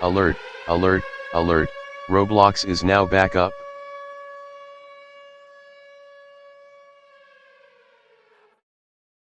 Alert, alert, alert, Roblox is now back up.